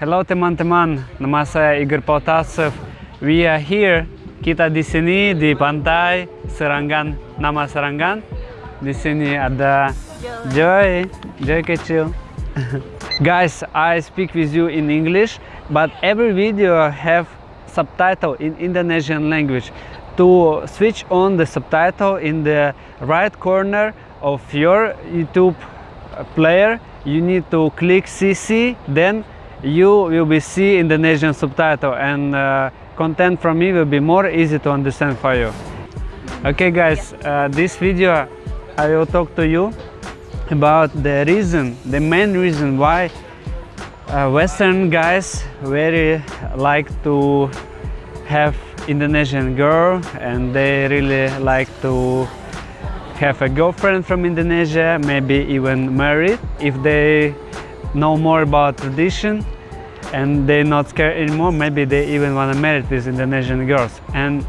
Hello teman-teman, nama Igor Potasov. We are here, kita di sini di pantai Serangan, nama Serangan. Di sini ada Joy, Joy kecil. Guys, I speak with you in English, but every video have subtitle in Indonesian language. To switch on the subtitle in the right corner of your YouTube player, you need to click CC, then you will be see Indonesian subtitle and uh, content from me will be more easy to understand for you. Okay guys, uh, this video I will talk to you about the reason, the main reason why uh, Western guys very like to have Indonesian girl and they really like to have a girlfriend from Indonesia, maybe even married if they know more about tradition and they're not scared anymore. Maybe they even want to marry these Indonesian girls. And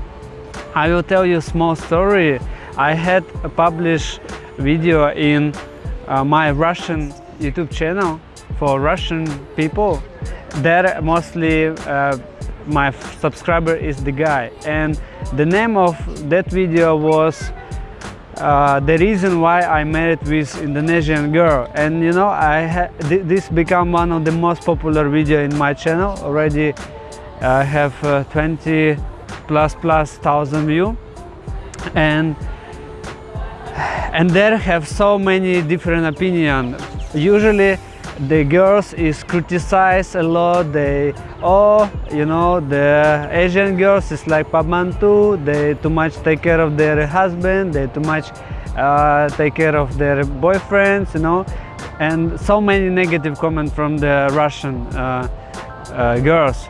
I will tell you a small story. I had a published video in uh, my Russian YouTube channel for Russian people. There mostly uh, my subscriber is the guy. And the name of that video was uh, the reason why I married with Indonesian girl. And you know I th this become one of the most popular video in my channel. Already I have uh, 20 plus plus thousand view. And and there have so many different opinion. Usually the girls is criticized a lot they oh you know the asian girls is like pamantu they too much take care of their husband they too much uh, take care of their boyfriends you know? And so many negative comments from the russian uh, uh, girls.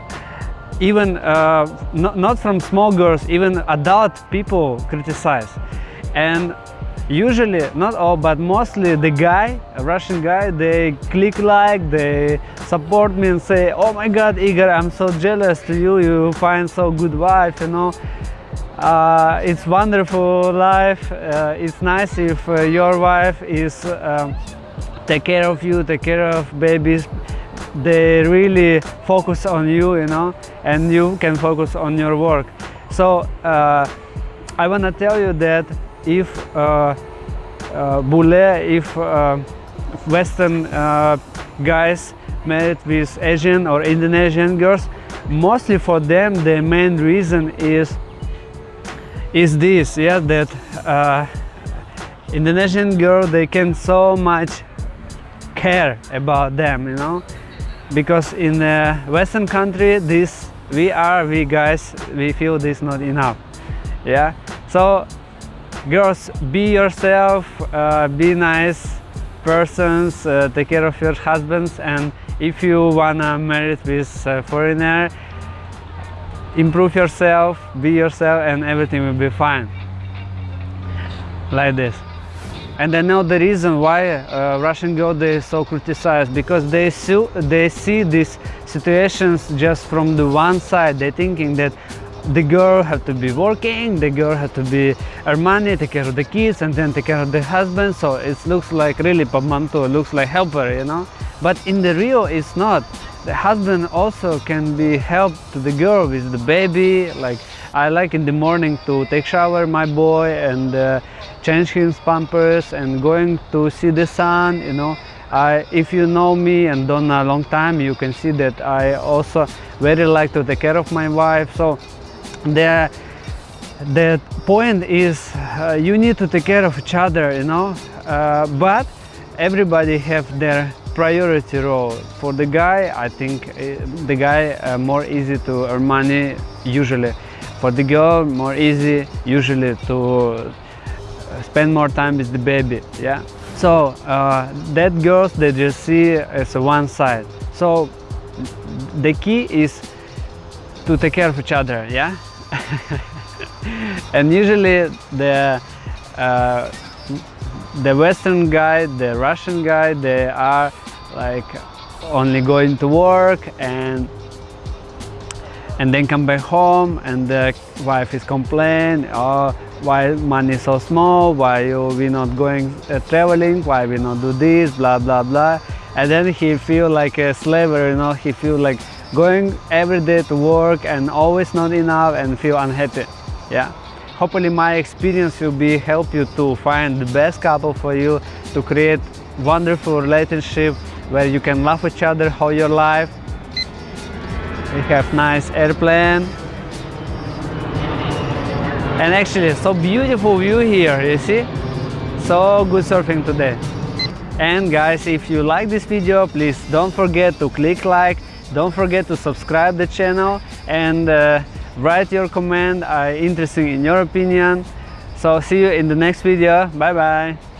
Even uh, not, not from small girls even adult people criticize. And usually not all but mostly the guy a russian guy they click like they support me and say oh my god igor i'm so jealous to you. You find so good wife you know. Uh, it's wonderful life. Uh, it's nice if uh, your wife is um, take care of you take care of babies. They really focus on you you know and you can focus on your work. So uh, i want to tell you that if uh, uh, if uh, Western uh, guys married with Asian or Indonesian girls, mostly for them the main reason is is this, yeah, that uh, Indonesian girl they can so much care about them, you know, because in the Western country this we are we guys we feel this not enough, yeah. So girls be yourself uh, be nice persons uh, take care of your husbands and if you wanna marry with a foreigner improve yourself be yourself and everything will be fine. Like this. And I know the reason why uh, Russian girls they so criticized because they see they see these situations just from the one side. They thinking that the girl have to be working, the girl have to be earn money, take care of the kids and then take care of the husband. So it looks like really pamanto, looks like helper, you know. But in the real, it's not. The husband also can be help to the girl with the baby. Like I like in the morning to take shower my boy and uh, change his pampers and going to see the sun, you know. I, if you know me and don't a long time, you can see that I also very like to take care of my wife. So the the point is uh, you need to take care of each other you know? Uh, but everybody have their priority role. For the guy i think uh, the guy uh, more easy to earn money usually. For the girl more easy usually to uh, spend more time with the baby yeah? So uh, that girls they just see as one side. So the key is to take care of each other yeah and usually the uh, the Western guy, the Russian guy, they are like only going to work and and then come back home and the wife is complaining, oh, why money so small, why we not going uh, traveling, why we not do this, blah, blah, blah. and then he feel like a slaver you know he feel like going every day to work and always not enough and feel unhappy. Yeah. Hopefully my experience will be help you to find the best couple for you to create wonderful relationship where you can love each other all your life. We have nice airplane. And actually so beautiful view here you see? So good surfing today and guys if you like this video please don't forget to click like don't forget to subscribe the channel and uh, write your comment i'm interested in your opinion. So see you in the next video. Bye bye